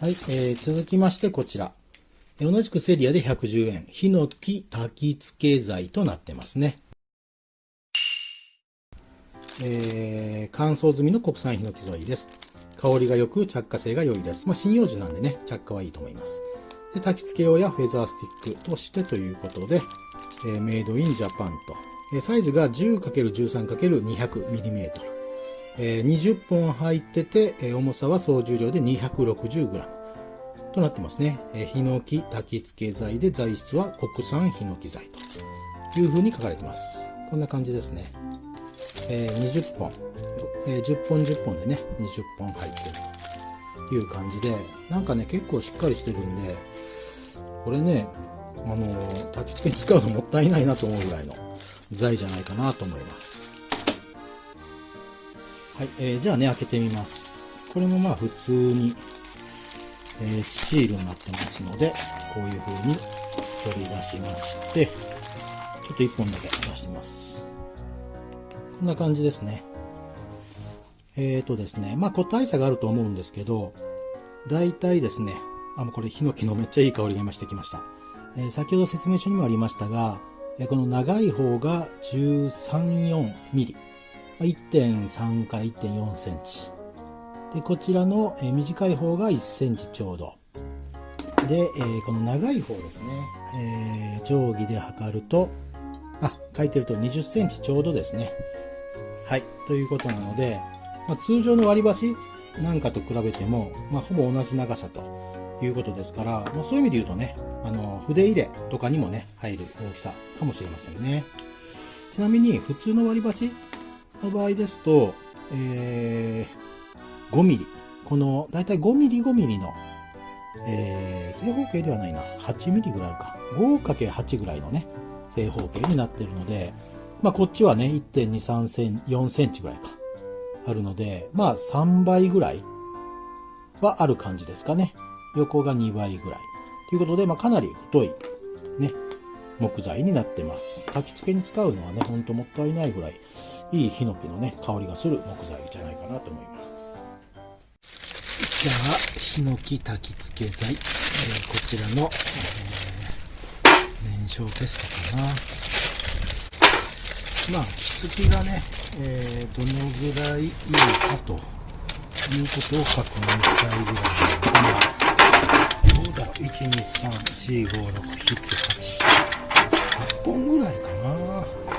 はい、えー、続きましてこちら。同じくセリアで110円。ヒノキ焚き付け剤となってますね。えー、乾燥済みの国産ヒノキ材です。香りが良く着火性が良いです。まあ、針葉樹なんでね、着火はいいと思います。で、焚き付け用やフェザースティックとしてということで、えー、メイドインジャパンと。えサイズが 10×13×200mm。え、20本入ってて、え重さは総重量で 260g となってますね。え、ヒノキ焚き付け剤で材質は国産ヒノキ材という風に書かれてます。こんな感じですね。え、20本、え、10本10本でね、20本入ってるという感じで、なんかね、結構しっかりしてるんで、これね、あの、焚き付けに使うのもったいないなと思うぐらいの材じゃないかなと思います。はい、えー、じゃあね、開けてみます。これもまあ普通に、えー、シールになってますので、こういう風に取り出しまして、ちょっと1本だけ出してみます。こんな感じですね。えーとですね、まあ個体差があると思うんですけど、大体ですね、あ、もうこれヒノキのめっちゃいい香りが今してきました。えー、先ほど説明書にもありましたが、この長い方が13、4ミリ。1.3から1.4センチ。で、こちらの短い方が1センチちょうど。で、えー、この長い方ですね、えー、定規で測ると、あ、書いてると20センチちょうどですね。はい。ということなので、まあ、通常の割り箸なんかと比べても、まあ、ほぼ同じ長さということですから、まあ、そういう意味で言うとね、あの、筆入れとかにもね、入る大きさかもしれませんね。ちなみに、普通の割り箸の場合ですと、えー、5ミリ。この、だいたい5ミリ5ミリの、えー、正方形ではないな。8ミリぐらいか。5×8 ぐらいのね、正方形になってるので、まあ、こっちはね、1.23セン4センチぐらいか、あるので、まあ、3倍ぐらいはある感じですかね。横が2倍ぐらい。ということで、まあ、かなり太い、ね、木材になってます。焚き付けに使うのはね、ほんともったいないぐらい、いいヒノキのね、香りがする木材じゃないかなと思います。じゃあ、ヒノキ焚き付け剤、えー、こちらの、えー、燃焼テストかな。まあ、しつきがね、えー、どのぐらいいいかということを確認したいぐらいなの、どうだろう、1、2、3、4、5、6、7、8、8本ぐらいかな。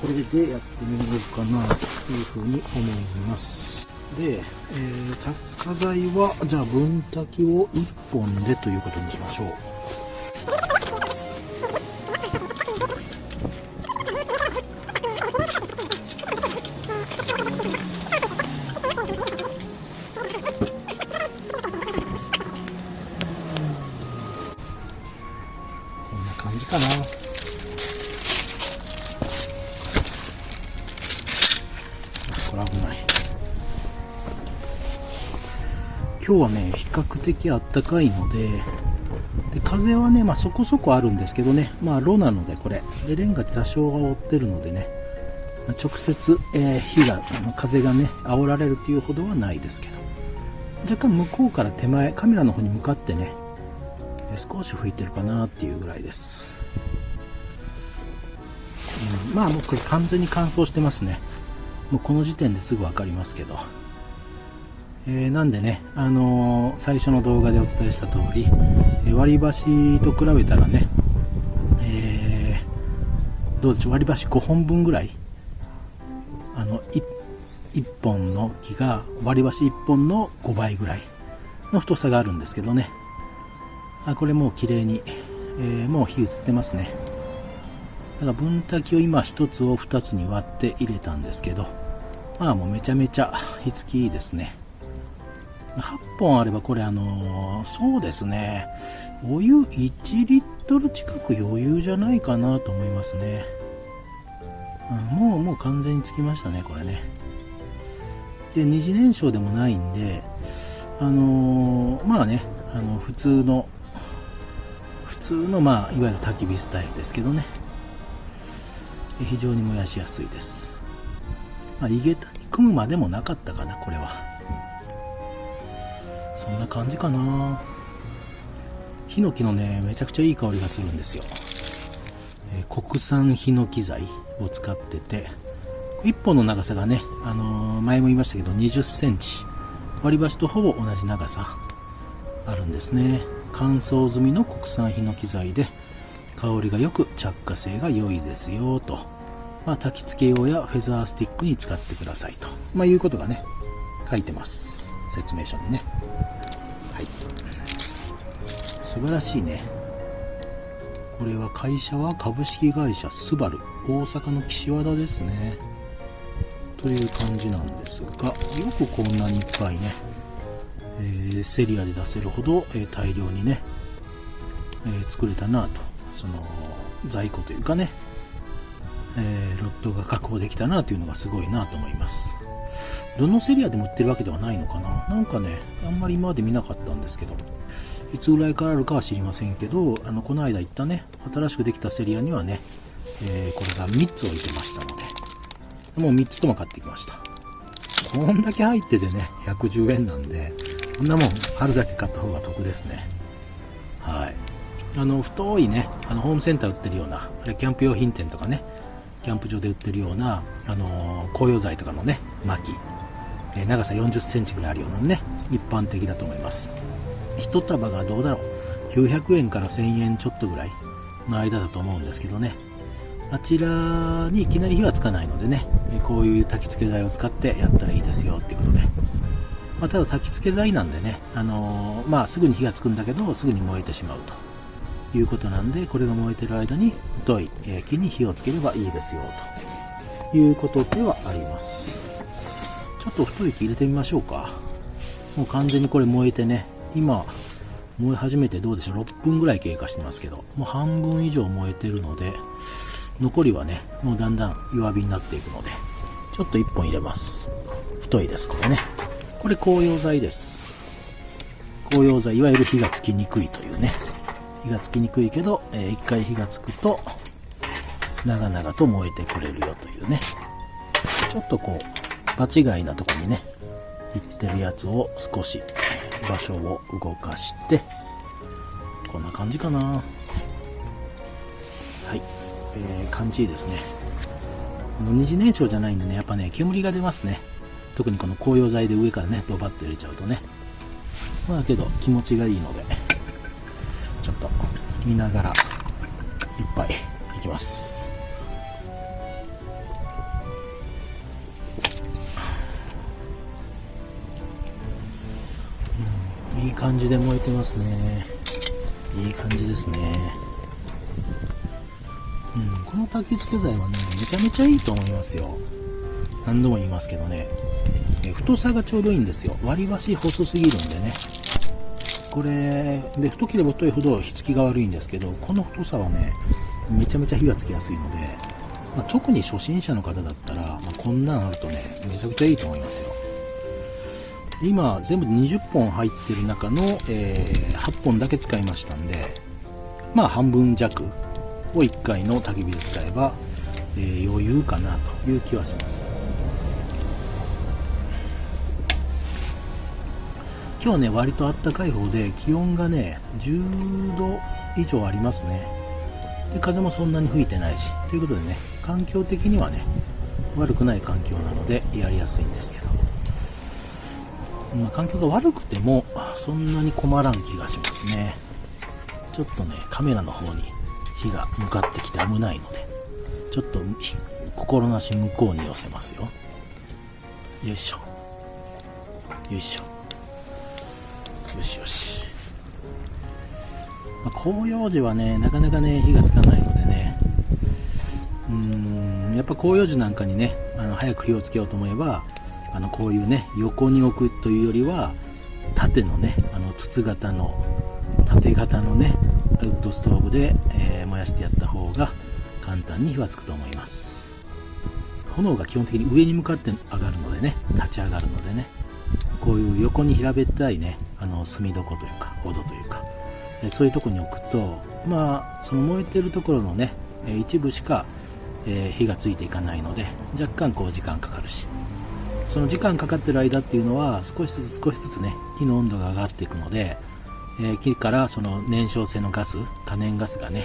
これでやってみようかなというふうに思います。で、えー、着火剤は、じゃあ分炊きを1本でということにしましょう。今日はね、比較的あったかいので、で風はね、まあ、そこそこあるんですけどね、まあ、炉なのでこれ、でレンガって多少が覆ってるのでね、直接、えー、火が、あの風がね、煽られるというほどはないですけど、若干向こうから手前、カメラの方に向かってね、少し吹いてるかなっていうぐらいです。うん、まあもうこれ完全に乾燥してますね。もうこの時点ですぐ分かりますけど。えー、なんでね、あのー、最初の動画でお伝えした通り、え割り箸と比べたらね、えー、どうでしょう、割り箸5本分ぐらい、あの 1, 1本の木が割り箸1本の5倍ぐらいの太さがあるんですけどね、あこれもう綺麗に、えー、もう火移ってますね。だから分炊きを今1つを2つに割って入れたんですけど、まあもうめちゃめちゃ火付きいいですね。8本あればこれあの、そうですね。お湯1リットル近く余裕じゃないかなと思いますね、もうもう完全につきましたねこれね。で二次燃焼でもないんであのー、まあねあの普通の普通通の、まあ、いわゆる焚き火スタイルですけどね。非常に燃やしやすいです、まあ、井桁に組むまでもなかったかなこれは。そんな感じかな。ヒノキのねめちゃくちゃいい香りがするんですよ、えー、国産ヒノキ材を使ってて1本の長さがね、あのー、前も言いましたけど20センチ。割り箸とほぼ同じ長さあるんですね。乾燥済みの国産ヒノキ材で香りがよく着火性が良いですよと、まあ、焚き付け用やフェザースティックに使ってくださいと、まあ、いうことがね書いてます。説明書にね。はい。素晴らしいね。これは会社は株式会社スバル。大阪の岸和田ですね。という感じなんですがよくこんなにいっぱいね、えー、セリアで出せるほど、えー、大量にね、えー、作れたなと。その在庫というかね、えロットが確保できたなというのがすごいなと思います。どのセリアでも売ってるわけではないのかななんかねあんまり今まで見なかったんですけどいつぐらいからあるかは知りませんけどあのこの間行ったね新しくできたセリアにはね、えこれが3つ置いてましたのでもう3つとも買ってきました。こんだけ入っててね、110円なんで、こんなもんあるだけ買った方が得ですね。はい。あの、太いね、あの、ホームセンター売ってるような、キャンプ用品店とかね、キャンプ場で売ってるような、あのー、紅葉剤とかのね、薪、え、長さ40センチぐらいあるようなね、一般的だと思います。1束がどうだろう、900円から1000円ちょっとぐらいの間だと思うんですけどね、あちらにいきなり火はつかないのでね、こういう焚き付け剤を使ってやったらいいですよっていうことで、まあ、ただ焚き付け剤なんでね、あのー、まあ、すぐに火がつくんだけどすぐに燃えてしまうということなんでこれが燃えてる間に太い木に火をつければいいですよということではあります。ちょっと太い木入れてみましょうか。もう完全にこれ燃えてね。今燃え始めてどうでしょう。6分ぐらい経過してますけど。もう半分以上燃えてるので残りはねもうだんだん弱火になっていくのでちょっと1本入れます。太いですこれね。これ紅葉剤です。紅葉剤いわゆる火がつきにくいというね。火がつきにくいけど、えー、1回火がつくと長々と燃えてくれるよというね。ちょっとこう場違いなとこにね行ってるやつを少し場所を動かしてこんな感じかなはいえー、感じいいですね。この二次燃焼じゃないんでね、やっぱね、煙が出ますね。特にこの紅葉剤で上からね、ドバッと入れちゃうとね。まあけど気持ちがいいので、ちょっと見ながら一杯いきます。感じで燃えてますね。いい感じですね。うん、この焚き付け剤はね、めちゃめちゃいいと思いますよ。何度も言いますけどね。太さがちょうどいいんですよ。割り箸細すぎるんでね。これ、で、太ければ太いほど火付きが悪いんですけど、この太さはね、めちゃめちゃ火がつきやすいので、まあ、特に初心者の方だったら、まあ、こんなんあるとね、めちゃくちゃいいと思いますよ。今、全部で20本入ってる中の、えー、8本だけ使いましたんで、まあ半分弱を1回の焚き火で使えば、えー、余裕かなという気はします。今日ね割とあったかい方で気温がね10度以上ありますね。で風もそんなに吹いてないしということでね環境的にはね悪くない環境なのでやりやすいんですけど、まあ、環境が悪くてもそんなに困らん気がしますね。ちょっとねカメラの方に火が向かってきて危ないのでちょっと心なし向こうに寄せますよ。よいしょ。よいしょ。よしよし、まあ、広葉樹はねなかなかね火がつかないのでね。うーんやっぱ広葉樹なんかにねあの早く火をつけようと思えばあのこういうね横に置くというよりは縦のねあの筒型の縦型のねウッドストーブで、えー、燃やしてやった方が簡単に火はつくと思います。炎が基本的に上に向かって上がるのでね立ち上がるのでねこういう横に平べったいねあの炭床というかほどというかそういうとこに置くとまあその燃えてるところのね一部しか、えー、火がついていかないので若干こう時間かかるし。その時間かかってる間っていうのは少しずつ少しずつね火の温度が上がっていくので、えー、木からその燃焼性のガス可燃ガスがね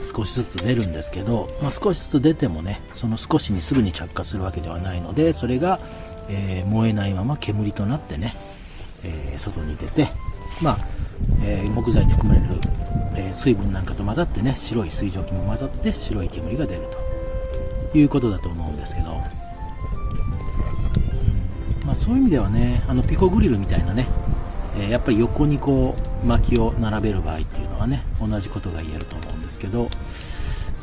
少しずつ出るんですけど、まあ、少しずつ出てもねその少しにすぐに着火するわけではないのでそれが、えー、燃えないまま煙となってね、えー、外に出てまあ、え木材に含まれる、え水分なんかと混ざってね白い水蒸気も混ざって白い煙が出るということだと思うんですけど、そういう意味ではねあのピコグリルみたいなね、えー、やっぱり横にこう薪を並べる場合っていうのはね同じことが言えると思うんですけど、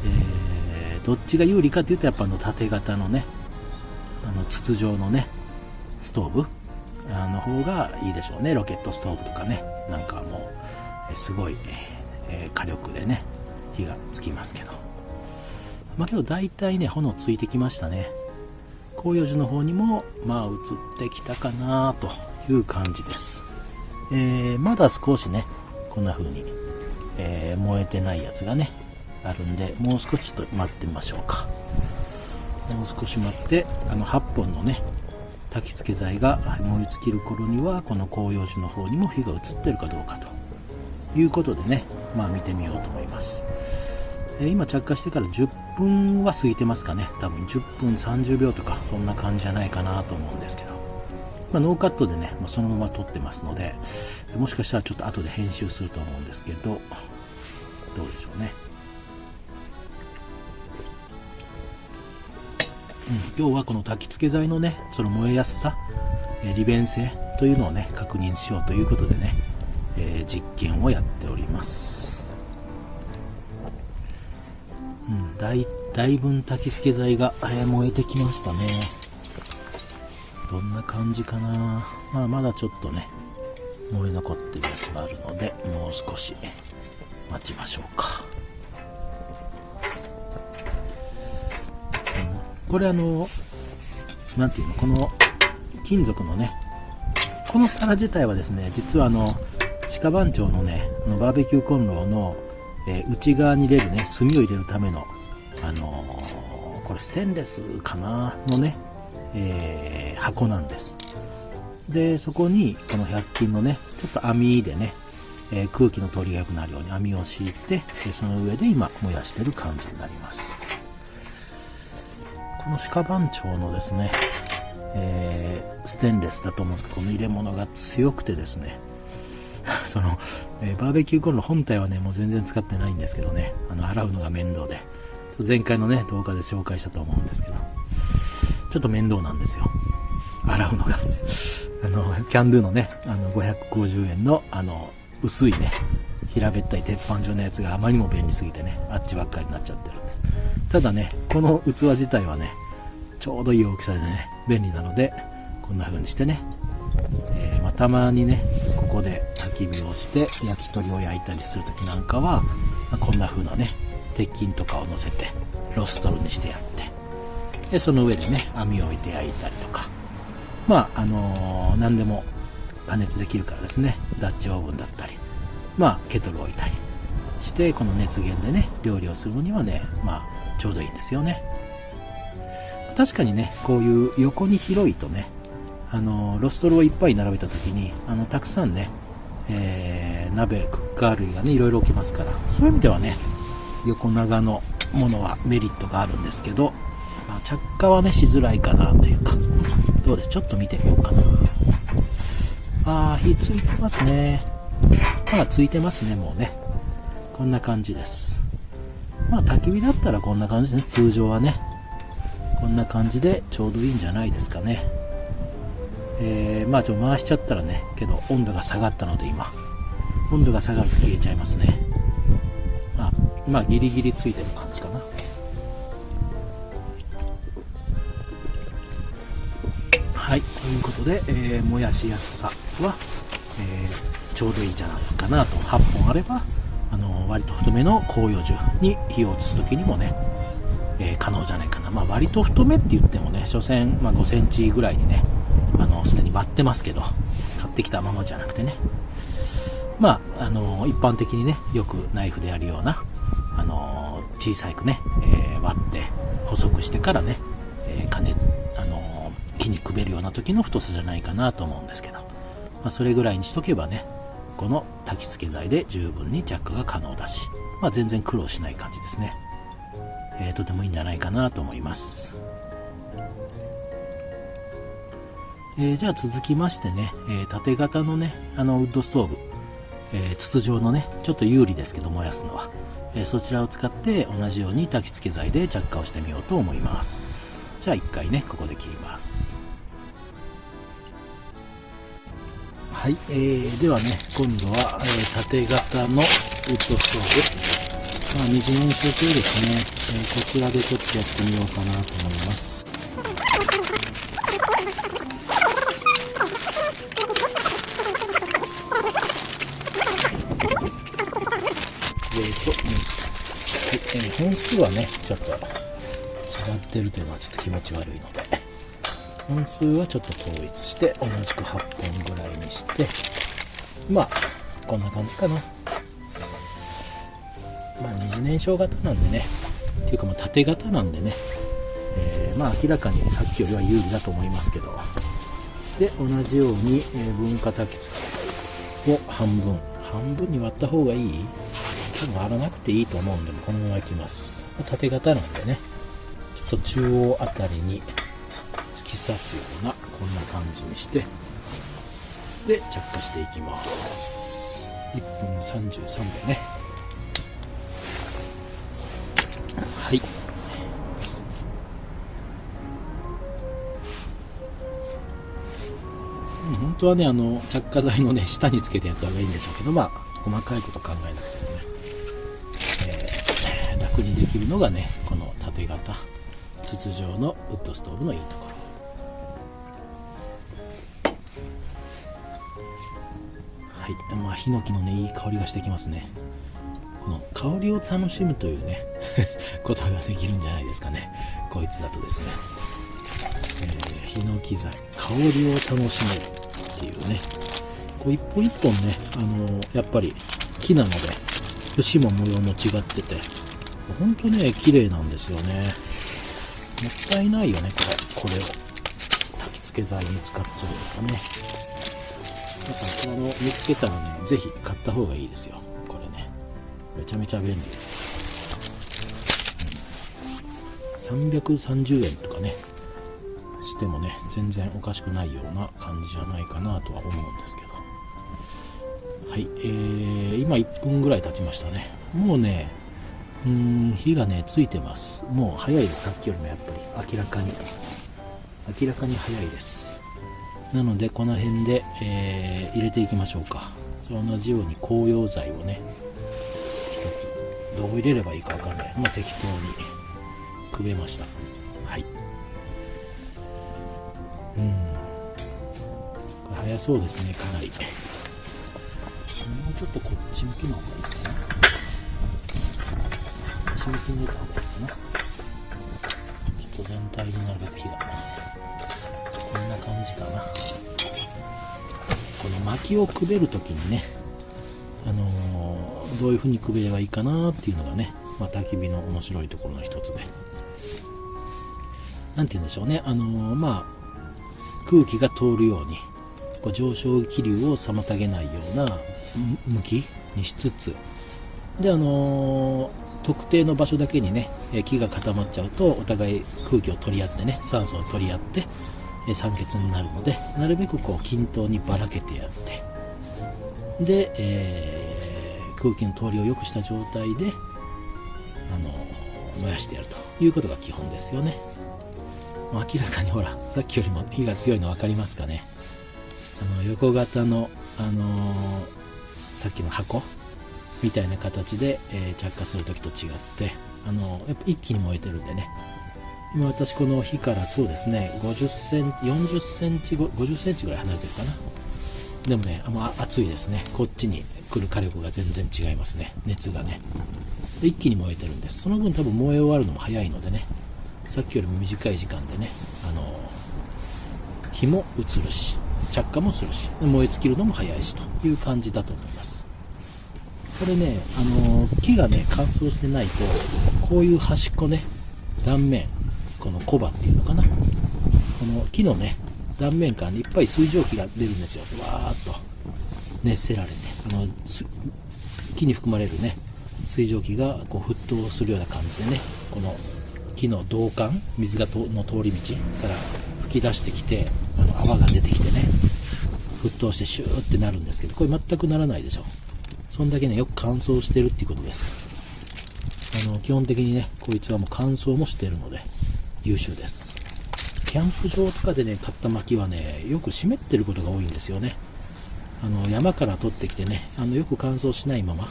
えー、どっちが有利かっていうとやっぱあの縦型のねあの筒状のねストーブあの方がいいでしょうね。ロケットストーブとかね。なんかもうすごい、えー、火力でね火がつきますけど。まあけど大体ね炎ついてきましたね。広葉樹の方にもまあ移ってきたかなという感じです、えー、まだ少しねこんな風に、えー、燃えてないやつがねあるんでもう少しと待ってみましょうか。もう少し待ってあの8本のね焚き付け剤が燃え尽きる頃にはこの広葉樹の方にも火が移ってるかどうかと。いうことでねまあ見てみようと思います。え今着火してから10分は過ぎてますかね。多分10分30秒とかそんな感じじゃないかなと思うんですけど、まあ、ノーカットでね、まあ、そのまま撮ってますのでもしかしたらちょっと後で編集すると思うんですけどどうでしょうね、うん、今日はこの焚き付け剤のねその燃えやすさ、利便性というのをね確認しようということでね、えー、実験をやっております。だいだいぶん焚き付け剤が燃えてきましたね。どんな感じかな。まあまだちょっとね燃え残ってるやつがあるのでもう少し待ちましょうか、これあの何ていうのこの金属のねこの皿自体はですね実はあの鹿番長のねのバーベキューコンロのえー、内側に入れるね炭を入れるための、れステンレスかな？のね、えー、箱なんです。でそこにこの100均のねちょっと網でね、え空気の通りが良くなるように網を敷いてその上で今燃やしてる感じになります。この鹿番長のですね、えステンレスだと思うんです。けどこの入れ物が強くてですね その、えー、バーベキューコンロ本体はね、もう全然使ってないんですけどね、あの、洗うのが面倒で、前回のね、動画で紹介したと思うんですけど、ちょっと面倒なんですよ。洗うのが。あの、キャンドゥのね、あの、550円の、あの、薄いね、平べったい鉄板状のやつがあまりにも便利すぎてね、あっちばっかりになっちゃってるんです。ただね、この器自体はね、ちょうどいい大きさでね、便利なので、こんな風にしてね、えー、まあ、たまにね、ここで焚き火をして焼き鳥を焼いたりする時なんかは、まあ、こんな風なね鉄筋とかを乗せてロストルにしてやってでその上でね網を置いて焼いたりとか。まああのー、何でも加熱できるからですね。ダッチオーブンだったり。まあケトルを置いたりしてこの熱源でね料理をするのにはねまあちょうどいいんですよね。確かにねこういう横に広いとねあのロストルをいっぱい並べた時にあのたくさんねえー、鍋クッカー類がねいろいろ置けますからそういう意味ではね横長のものはメリットがあるんですけど、まあ、着火はねしづらいかなというかどうです？ちょっと見てみようかな。あー火ついてますね。まあついてますねもうね。こんな感じです。まあ焚き火だったらこんな感じですね。通常はね。こんな感じでちょうどいいんじゃないですかね。えー、まあちょっと回しちゃったらねけど温度が下がったので今。温度が下がると消えちゃいますね。まあギリギリついてる感じかな。はい。ということで、えー、燃やしやすさは、えー、ちょうどいいんじゃないかなと。8本あればあの割と太めの広葉樹に火を移す時にもね、えー、可能じゃないかな、まあ、割と太めって言ってもね所詮、まあ、5センチぐらいにねあのすでに割ってますけど買ってきたままじゃなくてね。まあ、あの一般的にねよくナイフでやるような、小さくね、えー、割って細くしてからね、えー、加熱、あの火にくべるような時の太さじゃないかなと思うんですけど、まあ、それぐらいにしとけばねこの焚き付け剤で十分に着火が可能だし、まあ、全然苦労しない感じですね、えー、とてもいいんじゃないかなと思います。えー、じゃあ続きましてね、えー、縦型のねあのウッドストーブ、えー、筒状のねちょっと有利ですけど燃やすのは、えそちらを使って同じように焚き付け剤で着火をしてみようと思います。じゃあ1回ねここで切ります。はい、えー、ではね今度は、えー、縦型のウッドストーブ。まあ、二次燃焼系ですね、えー、こちらでちょっとやってみようかなと思います。本数はねちょっと違ってるというのはちょっと気持ち悪いので本数はちょっと統一して同じく8本ぐらいにしてまあこんな感じかな。まあ二次燃焼型なんでねっていうかまあ縦型なんでね、えー、まあ明らかにさっきよりは有利だと思いますけど。で同じように、え分化焚き付けを半分。半分に割った方がいい？多分割らなくていいと思うんでこのままいきます。縦型なんでね。ちょっと中央あたりに突き刺すようなこんな感じにして。で着火していきます。1分33秒ね。はい。本当はねあの着火剤のね下につけてやった方がいいんでしょうけどまあ細かいこと考えなくてもね。楽にできるのがねこの縦型筒状のウッドストーブのいいところ。はいまあヒノキのねいい香りがしてきますね。この香りを楽しむというね ことができるんじゃないですかね。こいつだとですね、えー、ヒノキ材香りを楽しめるっていうね。こう一本一本ねあのー、やっぱり木なので節も模様も違っててほんとね、綺麗なんですよね。もったいないよね、これ。これを。焚き付け剤に使っちゃうとかね。皆さん、この見つけたらね、ぜひ買った方がいいですよ。これね。めちゃめちゃ便利です、うん。330円とかね、してもね、全然おかしくないような感じじゃないかなとは思うんですけど。はい、えー、今1分ぐらい経ちましたね。もうね、うん火がねついてます。もう早いです。さっきよりもやっぱり。明らかに。明らかに早いです。なのでこの辺で、えー、入れていきましょうか。同じように紅葉剤をね一つ。どう入れればいいか分かんない。まあ適当にくべました。はい。うん。早そうですねかなり。もうちょっとこっち向きの方がいいかな。ち向きに入れた方がいいかな。ちょっと全体になるべく火が。こんな感じかな。この薪をくべる時にねあのー、どういう風にくべればいいかなっていうのがね、まあ、焚き火の面白いところの一つで。何て言うんでしょうね。あのー、まあ空気が通るようにこう上昇気流を妨げないような向きにしつつ。であのー特定の場所だけにね木が固まっちゃうとお互い空気を取り合ってね酸素を取り合って酸欠になるのでなるべくこう均等にばらけてやってで、えー、空気の通りを良くした状態であの燃やしてやるということが基本ですよね。明らかにほらさっきよりも火が強いの分かりますかね。あの横型の、あのー、さっきの箱みたいな形で、えー、着火する時と違ってあのやっぱ一気に燃えてるんでね。今私この火からそうですね50センチ40センチ50センチぐらい離れてるかな。でもねあもう熱いですね。こっちに来る火力が全然違いますね。熱がね。一気に燃えてるんです。その分多分燃え終わるのも早いのでね。さっきよりも短い時間でねあの火も移るし着火もするし燃え尽きるのも早いしという感じだと思います。これね、あの木がね、乾燥してないと、こういう端っこね、断面、このコバっていうのかな。この木のね、断面から、ね、いっぱい水蒸気が出るんですよ。わーっと熱せられて、あの木に含まれるね、水蒸気がこう沸騰するような感じでね、この木の導管、水がの通り道から吹き出してきて、あの泡が出てきてね、沸騰してシューってなるんですけど、これ全くならないでしょ。そんだけね、よく乾燥してるっていうことです。あの、基本的にね、こいつはもう乾燥もしてるので、優秀です。キャンプ場とかでね、買った薪はね、よく湿ってることが多いんですよね。あの、山から取ってきてね、あの、よく乾燥しないまま、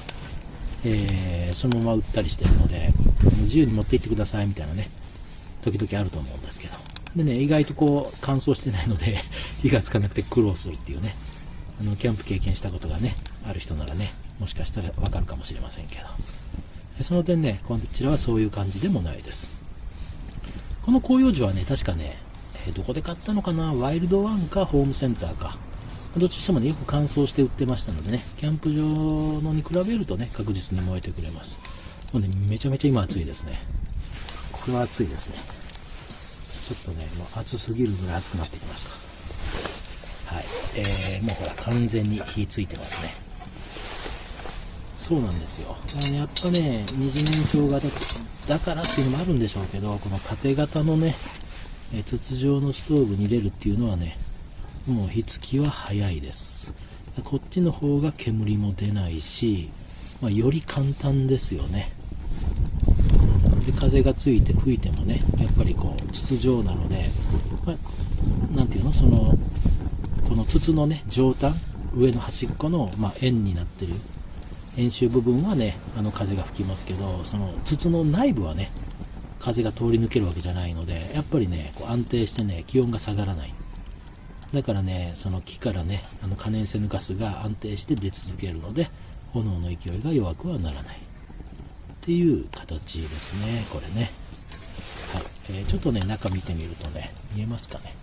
えー、そのまま売ったりしてるので、自由に持って行ってくださいみたいなね、時々あると思うんですけど。でね、意外とこう、乾燥してないので 火がつかなくて苦労するっていうね、あの、キャンプ経験したことがね、ある人ならね、もしかしたらわかるかもしれませんけど。その点ね、こちらはそういう感じでもないです。この広葉樹はね、確かね、どこで買ったのかな？ワイルドワンかホームセンターか。どっちにしてもね、よく乾燥して売ってましたのでね、キャンプ場のに比べるとね、確実に燃えてくれます。もうね、めちゃめちゃ今暑いですね。これは暑いですね。ちょっとね、もう暑すぎるぐらい暑くなってきました。はい。えー、もうほら、完全に火ついてますね。そうなんですよ。やっぱね、二次燃焼型だからっていうのもあるんでしょうけど、この縦型のね、え筒状のストーブに入れるっていうのはね、もう火付きは早いです。こっちの方が煙も出ないし、まあ、より簡単ですよね。で風がついて吹いてもね、やっぱりこう筒状なので、まあ、ていうの、その、この筒のね、上端、上の端っこの、まあ、円になってる円周部分はねあの風が吹きますけどその筒の内部はね風が通り抜けるわけじゃないのでやっぱりねこう安定してね気温が下がらない。だからねその木からねあの可燃性のガスが安定して出続けるので炎の勢いが弱くはならない。っていう形ですねこれね。はい、えー、ちょっとね中見てみるとね見えますかね。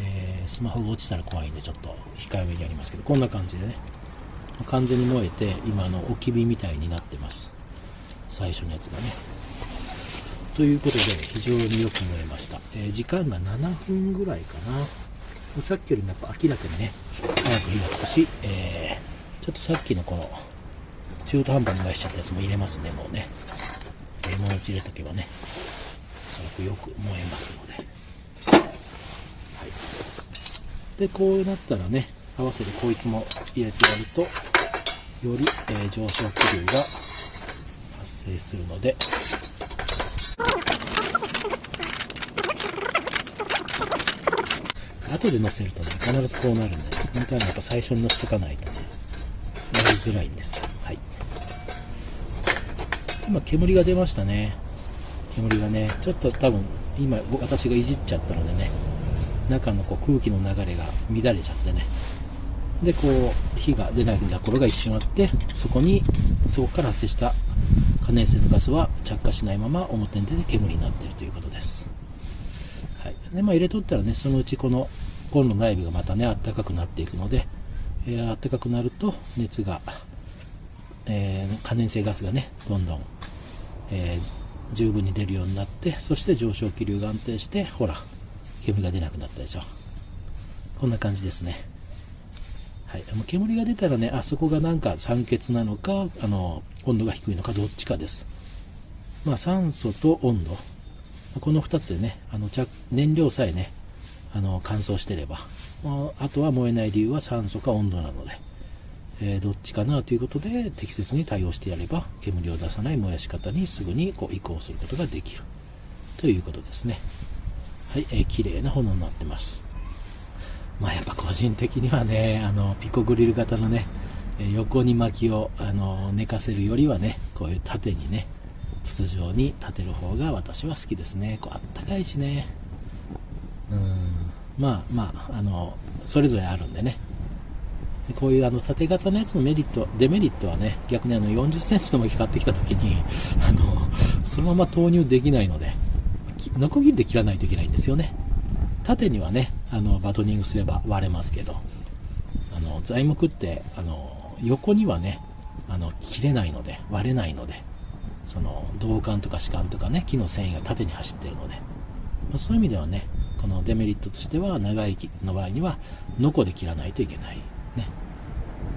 えー、スマホが落ちたら怖いんでちょっと控えめにやりますけどこんな感じでね。完全に燃えて今の置き火みたいになってます。最初のやつがね。ということで非常によく燃えました、えー、時間が7分ぐらいかな。さっきよりもやっぱ明らかにね早く火がつくし、えー、ちょっとさっきのこの中途半端に燃やしちゃったやつも入れますね。もうね、えー、もう一入れとけばね。すごくよく燃えますので。はい。でこうなったらね合わせてこいつも入れてやるとより、えー、上昇気流が発生するので。後で乗せるとね必ずこうなるんで本当はやっぱ最初に乗せとかないとねやりづらいんです。はい。今煙が出ましたね。煙がねちょっと多分今私がいじっちゃったのでね中のこう空気の流れが乱れちゃってね。でこう火が出ないところが一瞬あってそこにそこから発生した可燃性のガスは着火しないまま表に出て煙になっているということです、はい。でまあ、入れとったらねそのうちこのコンロ内部がまたねあったかくなっていくので、えー、あったかくなると熱が、えー、可燃性ガスがねどんどん、えー、十分に出るようになってそして上昇気流が安定してほら煙が出なくなったでしょ。こんな感じですね。はい、煙が出たらね、あそこがなんか酸欠なのか、あの温度が低いのか、どっちかです。まあ、酸素と温度、この2つでね、あの燃料さえね、あの乾燥してれば、あとは燃えない理由は酸素か温度なので、えー、どっちかなということで適切に対応してやれば煙を出さない燃やし方にすぐにこう移行することができる。ということですね。はい、えー、綺麗な炎になってます。まあやっぱ個人的にはね、あの、ピコグリル型のね、横に薪をあの寝かせるよりはね、こういう縦にね、筒状に立てる方が私は好きですね。こうあったかいしね。うん、まあまあ、あの、それぞれあるんでね。こういうあの縦型のやつのメリット、デメリットはね、逆にあの40センチの巻買ってきた時に、あの、そのまま投入できないので、ノコギリで切らないといけないんですよね。縦にはねあのバトニングすれば割れますけどあの材木ってあの横にはねあの切れないので割れないのでその銅管とか歯間とかね木の繊維が縦に走ってるので、まあ、そういう意味ではねこのデメリットとしては長い木の場合にはノコで切らないといけない。ね。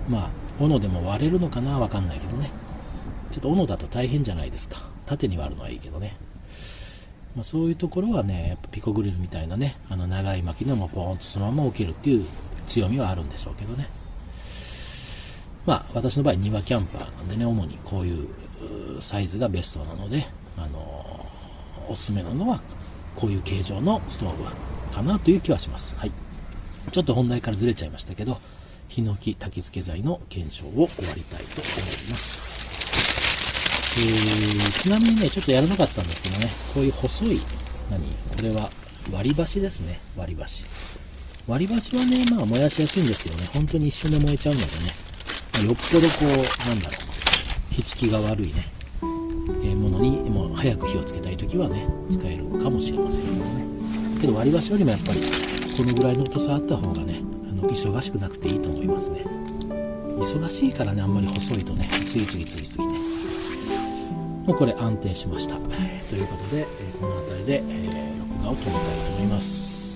まあ斧でも割れるのかなわかんないけどね。ちょっと斧だと大変じゃないですか。縦に割るのはいいけどね。まあ、そういうところはねやっぱピコグリルみたいなねあの長い巻きでもポーンとそのまま置けるっていう強みはあるんでしょうけどね。まあ私の場合庭キャンパーなんでね主にこういうサイズがベストなのであのおすすめなのはこういう形状のストーブかなという気はします。はい。ちょっと本題からずれちゃいましたけどヒノキ焚き付け剤の検証を終わりたいと思います。ー、ちなみにね、ちょっとやらなかったんですけどね、こういう細い、何？これは割り箸ですね、割り箸。割り箸はね、まあ燃やしやすいんですけどね、本当に一瞬で燃えちゃうのでね、まあ、よっぽどこう、なんだろう、火付きが悪いね、えー、ものにもう早く火をつけたい時はね、使えるかもしれませんけどね。けど割り箸よりもやっぱり、このぐらいの太さあった方がね、あの忙しくなくていいと思いますね。忙しいからね、あんまり細いとね、次々次々ね、もうこれ安定しました。ということで、この辺りで、え録画を止めたいと思います。